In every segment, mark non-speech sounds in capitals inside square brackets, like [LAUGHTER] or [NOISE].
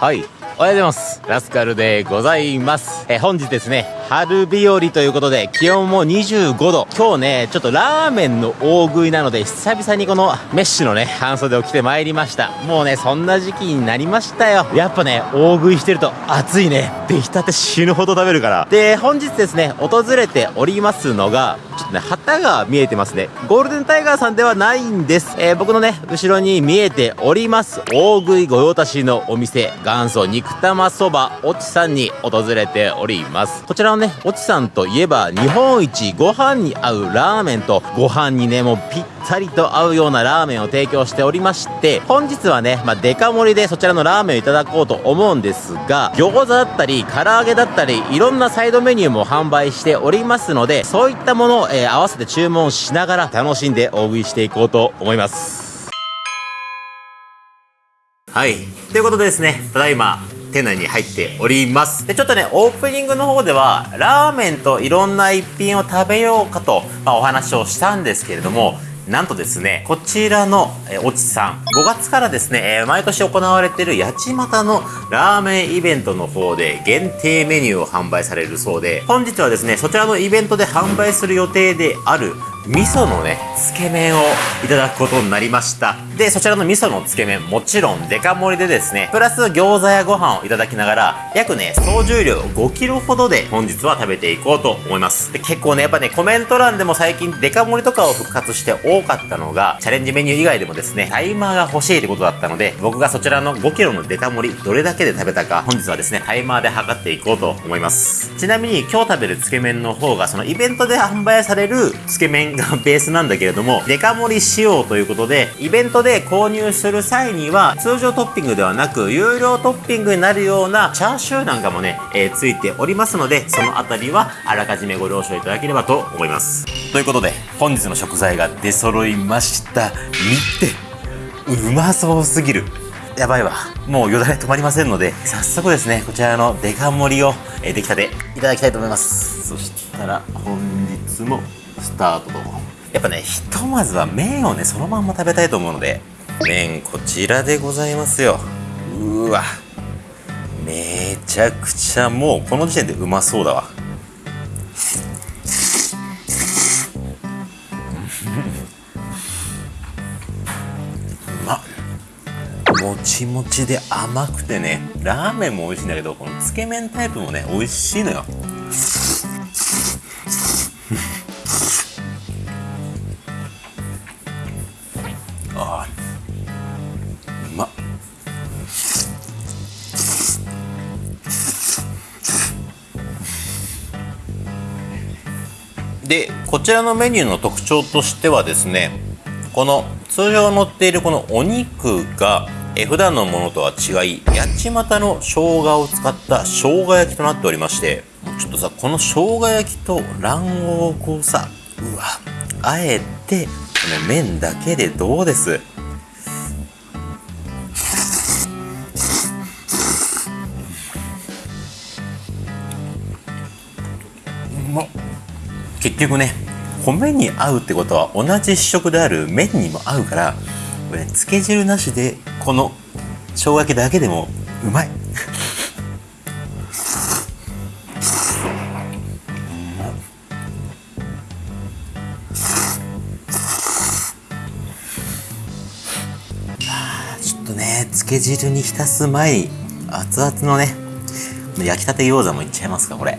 はい。おはようございます。ラスカルでございます。え本日ですね、春日和ということで、気温も25度。今日ね、ちょっとラーメンの大食いなので、久々にこのメッシュのね、半袖を着てまいりました。もうね、そんな時期になりましたよ。やっぱね、大食いしてると暑いね。出来たて死ぬほど食べるから。で、本日ですね、訪れておりますのが、旗が見えてますね。ゴールデンタイガーさんではないんです。えー、僕のね、後ろに見えております、大食い御用達のお店、元祖肉玉そばおちさんに訪れております。こちらのね、おちさんといえば、日本一ご飯に合うラーメンと、ご飯にね、もうぴったりと合うようなラーメンを提供しておりまして、本日はね、まあ、デカ盛りでそちらのラーメンをいただこうと思うんですが、餃子だったり、唐揚げだったり、いろんなサイドメニューも販売しておりますので、そういったものを、えー、合わせて注文しながら楽しんで大食いしていこうと思います。はい。ということでですね、ただいま、店内に入っております。で、ちょっとね、オープニングの方では、ラーメンといろんな一品を食べようかと、まあ、お話をしたんですけれども、なんとですね、こちらの、えおちさん、5月からですね、え毎年行われている八街のラーメンイベントの方で限定メニューを販売されるそうで、本日はですね、そちらのイベントで販売する予定である味噌のね、つけ麺をいただくことになりました。で、そちらの味噌のつけ麺、もちろんデカ盛りでですね、プラス餃子やご飯をいただきながら、約ね、総重量 5kg ほどで本日は食べていこうと思います。で、結構ね、やっぱね、コメント欄でも最近デカ盛りとかを復活して多かったのが、チャレンジメニュー以外でもですね、タイマーが欲しいってことだったので、僕がそちらの 5kg のデカ盛り、どれだけで食べたか、本日はですね、タイマーで測っていこうと思います。ちなみに今日食べるつけ麺の方が、そのイベントで販売されるつけ麺がベースなんだけれども、デカ盛り仕様ということで、イベントで購入する際には、通常トッピングではなく、有料トッピングになるようなチャーシューなんかもね、えー、ついておりますので、そのあたりはあらかじめご了承いただければと思います。ということで、本日の食材が出揃いました。見て、うまそうすぎる。やばいわ。もうよだれ止まりませんので、早速ですね、こちらのデカ盛りを、えー、出来たていただきたいと思います。そしたら、本日もスタートと。やっぱね、ひとまずは麺をね、そのまんま食べたいと思うので、麺こちらでございますよ。うわ。めちゃくちゃもうこの時点でうまそうだわ。うまもちもちで甘くてね、ラーメンも美味しいんだけど、このつけ麺タイプもね、美味しいのよ。こちらのメニューの特徴としてはですねこの通常乗っているこのお肉がえ普段のものとは違い八街の生姜を使った生姜焼きとなっておりましてちょっとさこの生姜焼きと卵黄をこうさうわあえてこの麺だけでどうです？局ね米に合うってことは同じ主食である麺にも合うからこれ、ね、つけ汁なしでこの生姜焼きだけでもうまいちょっとねつけ汁に浸す前に熱々のね焼きたて餃子もいっちゃいますかこれ。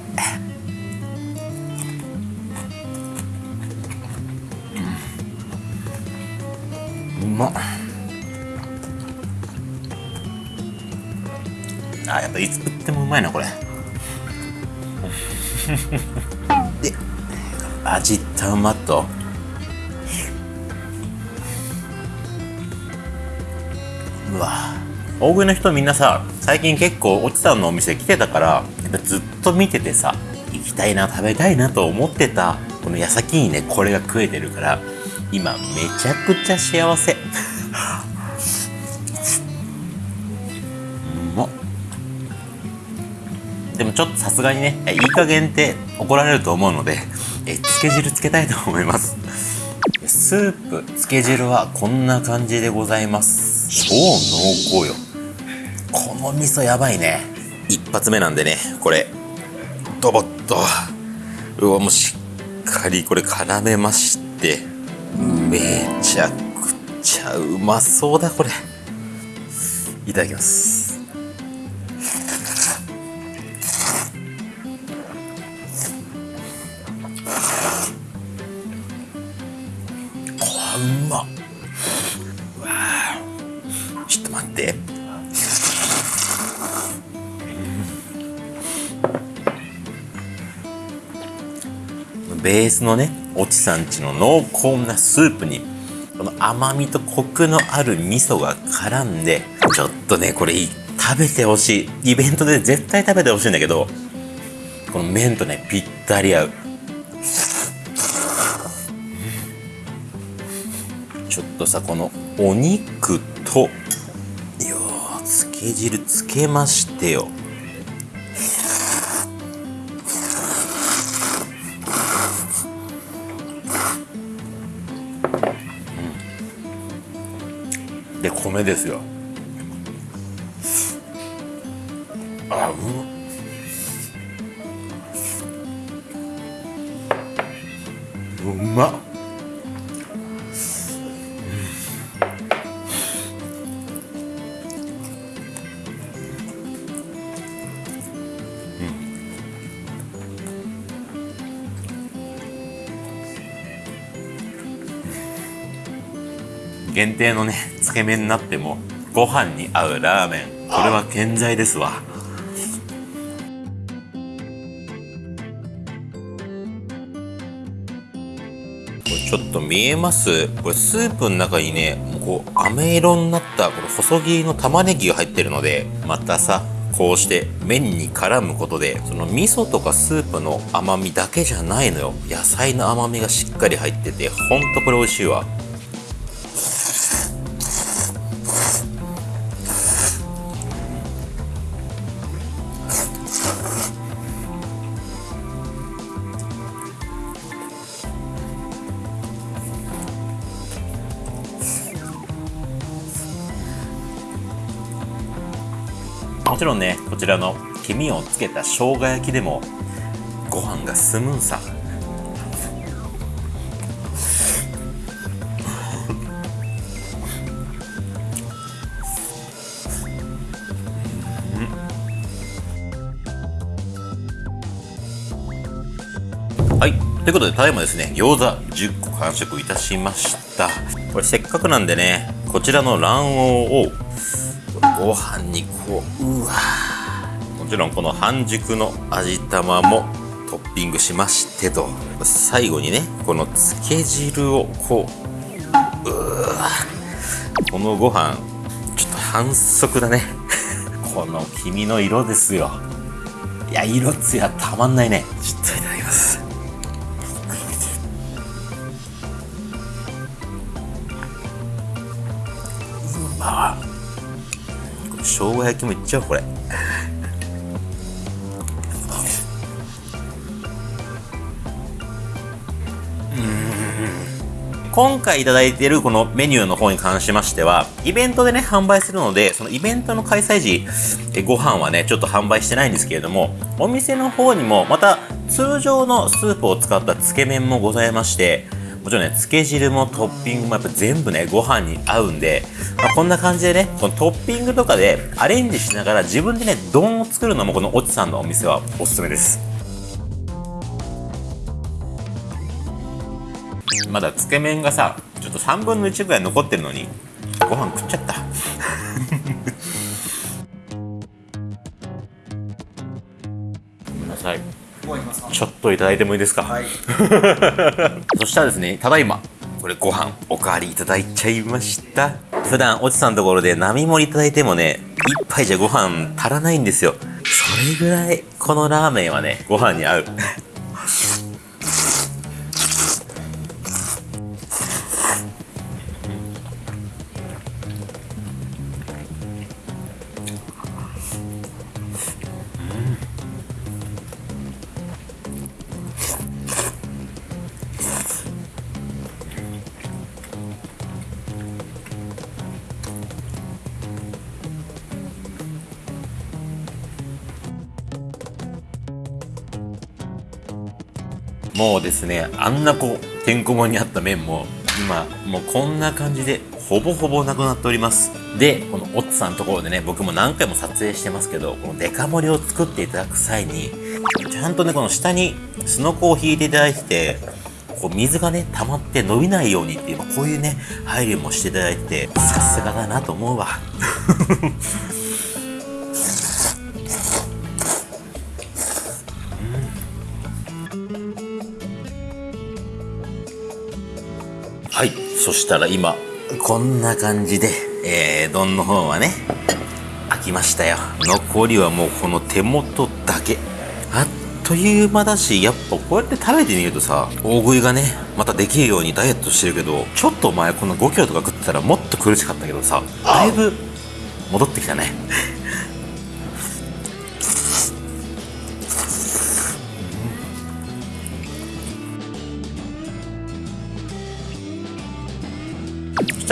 あやっぱいつ食ってもうまいなこれ。で味たまと。うわ。大食いの人みんなさ最近結構おちさんのお店来てたからやっぱずっと見ててさ行きたいな食べたいなと思ってたこの矢先にねこれが食えてるから今めちゃくちゃ幸せ。もちょっとさすがにねいい加減って怒られると思うのでえつけ汁つけたいと思います。スープつけ汁はこんな感じでございます。超濃厚よ。こも味噌やばいね。一発目なんでねこれ。ドボッと。うわもうしっかりこれ絡めまして。めちゃくちゃうまそうだこれ。いただきます。ベースのねおちさんちの濃厚なスープにこの甘みとコクのある味噌が絡んでちょっとねこれ食べてほしい。イベントで絶対食べてほしいんだけどこの麺とねぴったり合う。ちょっとさこのお肉とよつけ汁つけましてよ。うん。で米ですよ。あううまっ。限定のね [LAUGHS] つけ麺になってもご飯に合うラーメン。これは健在ですわ。これちょっと見えます。これスープの中にねこう飴色になったこの細切りの玉ねぎが入ってるのでまたさこうして麺に絡むことでその味噌とかスープの甘みだけじゃないのよ。野菜の甘みがしっかり入っててほんとこれ美味しいわ。ちろんねこちらの黄身をつけた生姜焼きでもご飯が進むんさ。はい。ということでただいまですね餃子10個完食いたしました。これせっかくなんでねこちらの卵黄をご飯にこううわもちろんこの半熟の味玉もトッピングしましてと。最後にねこのつけ汁をこううわこのご飯ちょっと反則だね。[LAUGHS] この黄身の色ですよ。いや色つやたまんないね。ちょっといただきます。うまっ生姜焼きもいっちゃうこれ。今回いただいているこのメニューの方に関しましては、イベントでね、販売するので、そのイベントの開催時、えご飯はね、ちょっと販売してないんですけれども、お店の方にも、また通常のスープを使ったつけ麺もございまして、もちろんね、つけ汁もトッピングもやっぱ全部ね、ご飯に合うんで、まあ、こんな感じでね、このトッピングとかでアレンジしながら自分でね、丼を作るのもこのおちさんのお店はおすすめです。まだつけ麺がさ、ちょっと3分の1ぐらい残ってるのに、ご飯食っちゃった。[LAUGHS] ごめんなさい。ちょっといただいてもいいですか、はい。[LAUGHS] そしたらですね、ただいま、これご飯おかわりいただいちゃいました。普段、おちさんのところで並盛りいただいてもね、一杯じゃご飯足らないんですよ。それぐらい、このラーメンはね、ご飯に合う。ですねあんなこうてんこ盛りにあった麺も今もうこんな感じでほぼほぼなくなっております。でこのオッツさんのところでね僕も何回も撮影してますけどこのデカ盛りを作っていただく際にちゃんとねこの下にすのこを引いていただいてこう水がね溜まって伸びないようにっていうこういうね配慮もしていただいてさすがだなと思うわ。はいそしたら今こんな感じで、えー、丼の方はね開きましたよ。残りはもうこの手元だけ。あっという間だしやっぱこうやって食べてみるとさ大食いがねまたできるようにダイエットしてるけどちょっと前この5キロとか食ってたらもっと苦しかったけどさだいぶ戻ってきたね。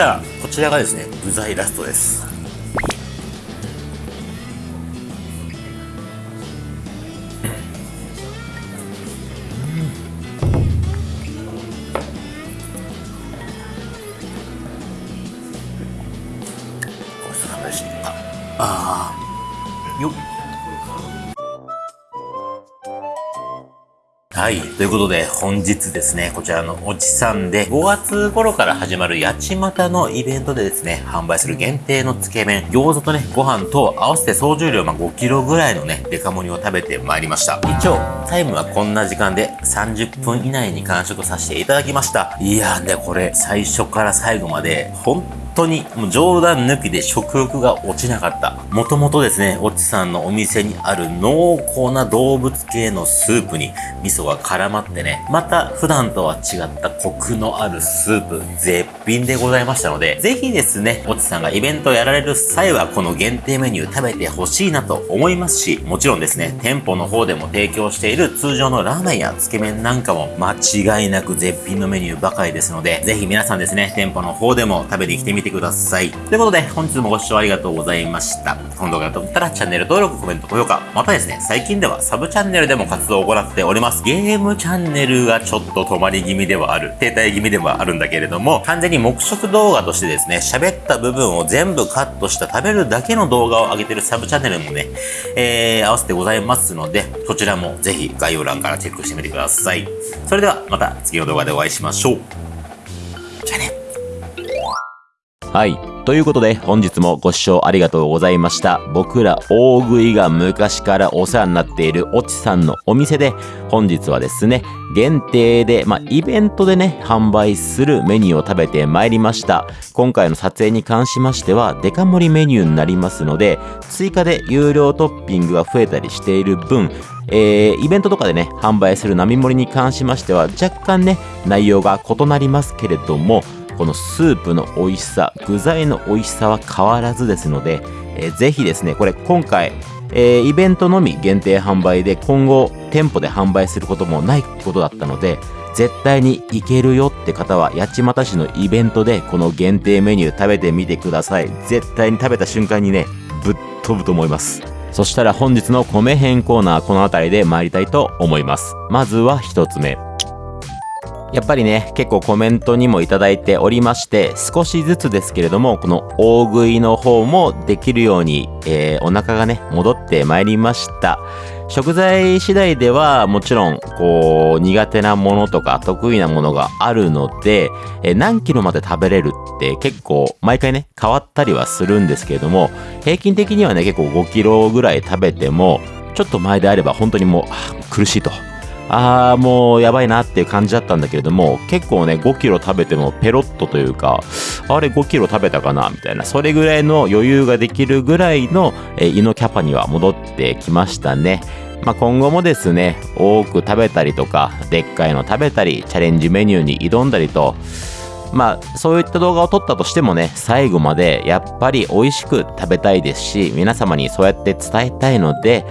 たらこちらがですね具材ラストです。はい。ということで、本日ですね、こちらのおちさんで、5月頃から始まる八街のイベントでですね、販売する限定のつけ麺、餃子とね、ご飯と合わせて総重量、ま、5キロぐらいのね、デカ盛りを食べてまいりました。一応、タイムはこんな時間で30分以内に完食させていただきました。いやーね、これ、最初から最後まで、本当にもう冗談抜きで食欲が落ちなかった。もともとですね、おちさんのお店にある濃厚な動物系のスープに味噌が絡まってね、また普段とは違ったコクのあるスープ、絶品でございましたので、ぜひですね、おちさんがイベントをやられる際はこの限定メニュー食べてほしいなと思いますし、もちろんですね、店舗の方でも提供している通常のラーメンやつけ麺なんかも間違いなく絶品のメニューばかりですので、ぜひ皆さんですね、店舗の方でも食べに来てみてください。ということで、本日もご視聴ありがとうございました。この動画がとったらチャンネル登録、コメント、高評価、またですね、最近ではサブチャンネルでも活動を行っております。ゲームチャンネルがちょっと止まり気味ではある、停滞気味ではあるんだけれども、完全に黙食動画としてですね、喋った部分を全部カットした食べるだけの動画を上げてるサブチャンネルもね、えー、合わせてございますので、そちらもぜひ概要欄からチェックしてみてください。それではまた次の動画でお会いしましょう。じゃあね。はい。ということで、本日もご視聴ありがとうございました。僕ら大食いが昔からお世話になっているおちさんのお店で、本日はですね、限定で、まあ、イベントでね、販売するメニューを食べてまいりました。今回の撮影に関しましては、デカ盛りメニューになりますので、追加で有料トッピングが増えたりしている分、えーイベントとかでね、販売する並盛りに関しましては、若干ね、内容が異なりますけれども、このスープの美味しさ、具材の美味しさは変わらずですので、えーぜひですね、これ今回、えーイベントのみ限定販売で今後店舗で販売することもないことだったので、絶対に行けるよって方は八街市のイベントでこの限定メニュー食べてみてください。絶対に食べた瞬間にね、ぶっ飛ぶと思います。そしたら本日の米編コーナーこの辺りで参りたいと思います。まずは一つ目。やっぱりね、結構コメントにもいただいておりまして、少しずつですけれども、この大食いの方もできるように、えーお腹がね、戻ってまいりました。食材次第では、もちろん、こう、苦手なものとか得意なものがあるので、えー何キロまで食べれるって結構、毎回ね、変わったりはするんですけれども、平均的にはね、結構5キロぐらい食べても、ちょっと前であれば本当にもう、苦しいと。あーもうやばいなっていう感じだったんだけれども結構ね5キロ食べてもペロッとというかあれ5キロ食べたかな？みたいな。それぐらいの余裕ができるぐらいの、え胃のキャパには戻ってきましたね。まあ、今後もですね多く食べたりとかでっかいの食べたりチャレンジメニューに挑んだりとまあそういった動画を撮ったとしてもね最後までやっぱり美味しく食べたいですし皆様にそうやって伝えたいので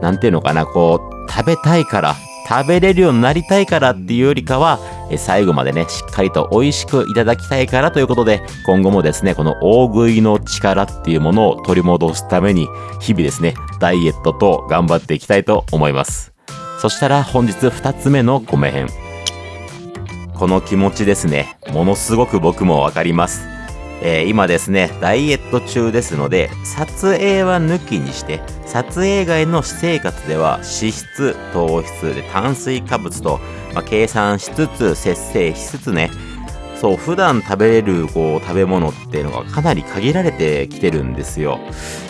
なんていうのかなこう食べたいから食べれるようになりたいからっていうよりかは最後までねしっかりと美味しくいただきたいからということで今後もですねこの大食いの力っていうものを取り戻すために日々ですねダイエットと頑張っていきたいと思いますそしたら本日2つ目の米編この気持ちですね。ものすごく僕もわかります。えー今ですね、ダイエット中ですので、撮影は抜きにして、撮影外の私生活では脂質、糖質で炭水化物と、まあ、計算しつつ、節制しつつね、そう、普段食べれるこう食べ物っていうのがかなり限られてきてるんですよ。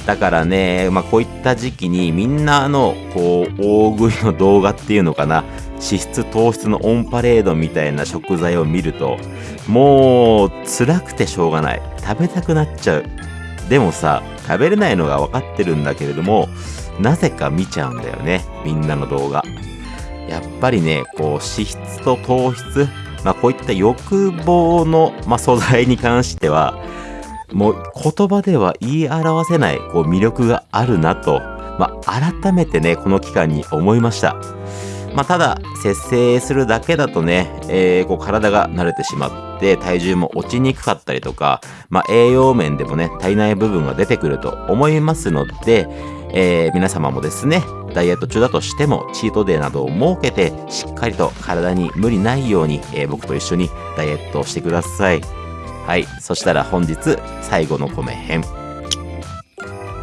だからね、まあこういった時期にみんなのこう大食いの動画っていうのかな、脂質糖質のオンパレードみたいな食材を見ると、もう辛くてしょうがない。食べたくなっちゃう。でもさ、食べれないのが分かってるんだけれども、なぜか見ちゃうんだよね。みんなの動画。やっぱりね、こう脂質と糖質、まあこういった欲望の、まあ、素材に関しては、もう言葉では言い表せないこう魅力があるなと、まあ改めてね、この期間に思いました。まあ、ただ、節制するだけだとね、えーこう体が慣れてしまって、体重も落ちにくかったりとか、まあ、栄養面でもね、足りない部分が出てくると思いますので、えー皆様もですね、ダイエット中だとしても、チートデーなどを設けて、しっかりと体に無理ないように、えー僕と一緒にダイエットをしてください。はい。そしたら本日、最後の米編。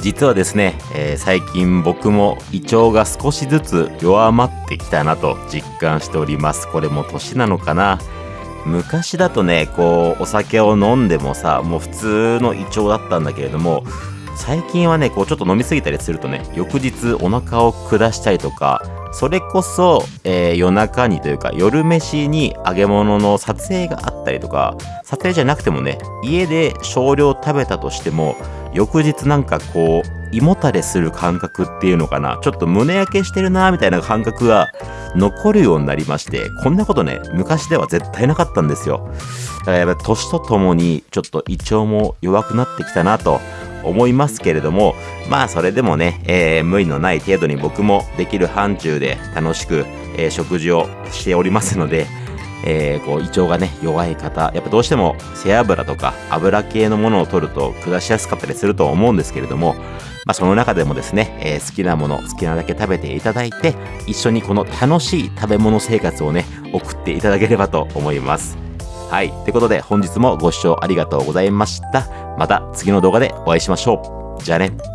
実はですね、えー最近僕も胃腸が少しずつ弱まってきたなと実感しております。これも年なのかな昔だとね、こう、お酒を飲んでもさ、もう普通の胃腸だったんだけれども、最近はね、こうちょっと飲みすぎたりするとね、翌日お腹を下したりとか、それこそ、えー夜中にというか夜飯に揚げ物の撮影があったりとか、撮影じゃなくてもね、家で少量食べたとしても、翌日なんかこう、胃もたれする感覚っていうのかな、ちょっと胸焼けしてるなみたいな感覚が残るようになりまして、こんなことね、昔では絶対なかったんですよ。だからやっぱ年とともにちょっと胃腸も弱くなってきたなと思いますけれども、まあそれでもね、えー無理のない程度に僕もできる範疇で楽しく、えー食事をしておりますので、えーこう胃腸がね弱い方やっぱどうしても背脂とか油系のものを取ると下しやすかったりすると思うんですけれども、まあ、その中でもですね、えー好きなもの好きなだけ食べていただいて一緒にこの楽しい食べ物生活をね送っていただければと思います。はい。ということで本日もご視聴ありがとうございました。また次の動画でお会いしましょう。じゃあね。